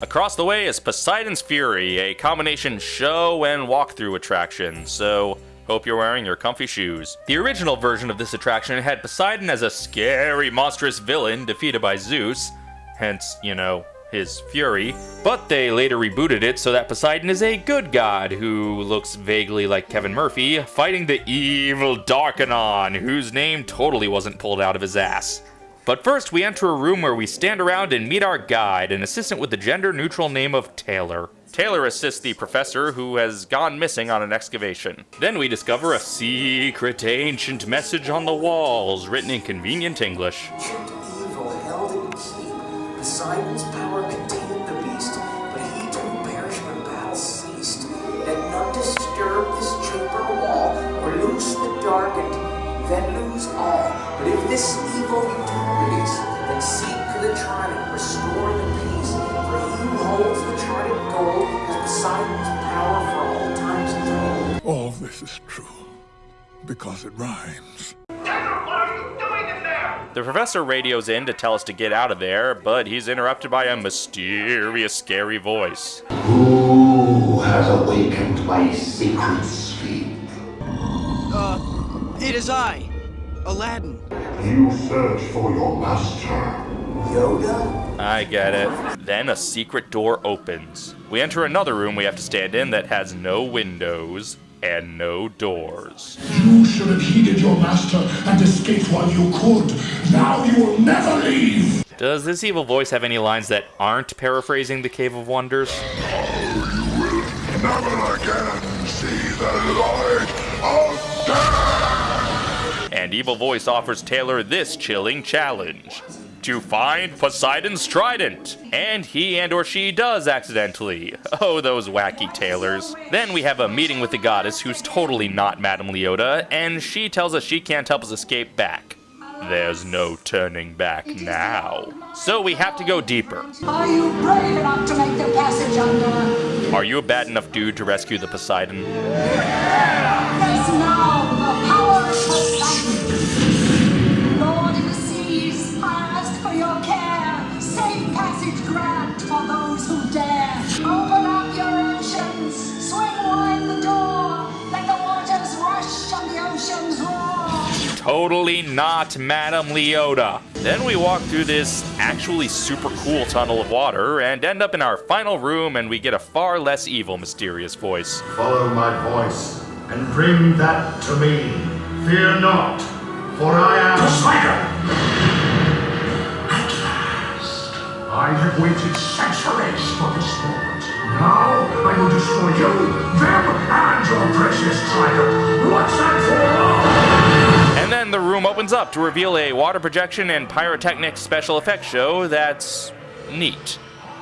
Across the way is Poseidon's Fury, a combination show and walkthrough attraction, so hope you're wearing your comfy shoes. The original version of this attraction had Poseidon as a scary, monstrous villain defeated by Zeus, hence, you know, his fury, but they later rebooted it so that Poseidon is a good god who looks vaguely like Kevin Murphy, fighting the evil Darkenon, whose name totally wasn't pulled out of his ass. But first, we enter a room where we stand around and meet our guide, an assistant with the gender neutral name of Taylor. Taylor assists the professor who has gone missing on an excavation. Then we discover a secret ancient message on the walls, written in convenient English. evil held in keep. Poseidon's power contained the beast, but he too perished when battle ceased. Let none disturb this chamber wall, or loose the darkened, then lose all. But if this evil seek the trident, restore the peace. For he who holds the trident gold has Poseidon's power for all times told. All this is true because it rhymes. The professor radios in to tell us to get out of there, but he's interrupted by a mysterious, scary voice. Who has awakened my sacred sleep? Uh, It is I, Aladdin. You search for your master. Yoda? I get it. Then a secret door opens. We enter another room we have to stand in that has no windows and no doors. You should have heeded your master and escaped while you could. Now you will never leave. Does this evil voice have any lines that aren't paraphrasing the Cave of Wonders? Never again see the light of day. And Evil Voice offers Taylor this chilling challenge to find Poseidon's trident. And he and or she does accidentally. Oh, those wacky Taylors. Then we have a meeting with the goddess who's totally not Madame Leota, and she tells us she can't help us escape back. There's no turning back now. So we have to go deeper. Are you brave enough to make the passage under? Are you a bad enough dude to rescue the Poseidon? Yeah. Face now the power of Poseidon. Passage grant for those who dare. Open up your oceans, swing wide the door. Let the waters rush and the oceans roar. Totally not Madame Leota. Then we walk through this actually super cool tunnel of water and end up in our final room and we get a far less evil mysterious voice. Follow my voice and bring that to me. Fear not, for I am Poseidon. I have waited centuries for this moment. Now I will destroy you, them, and your precious trident once and for. And then the room opens up to reveal a water projection and pyrotechnic special effects show that's neat.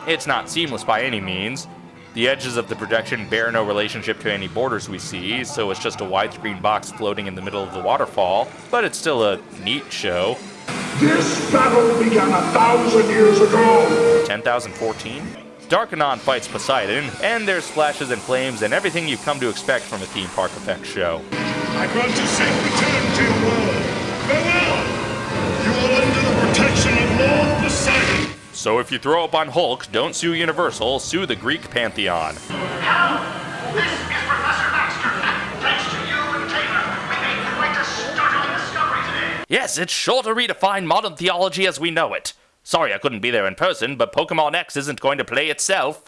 It's not seamless by any means. The edges of the projection bear no relationship to any borders we see, so it's just a widescreen box floating in the middle of the waterfall, but it's still a neat show. This battle began a thousand years ago. 10,014? Darkenon fights Poseidon, and there's splashes and flames and everything you've come to expect from a theme park effects show. I grant you safe return to your world. Farewell! You are under the protection of Lord Poseidon. So if you throw up on Hulk, don't sue Universal, sue the Greek pantheon. Hello, Yes, it's sure to redefine modern theology as we know it. Sorry I couldn't be there in person, but Pokemon X isn't going to play itself.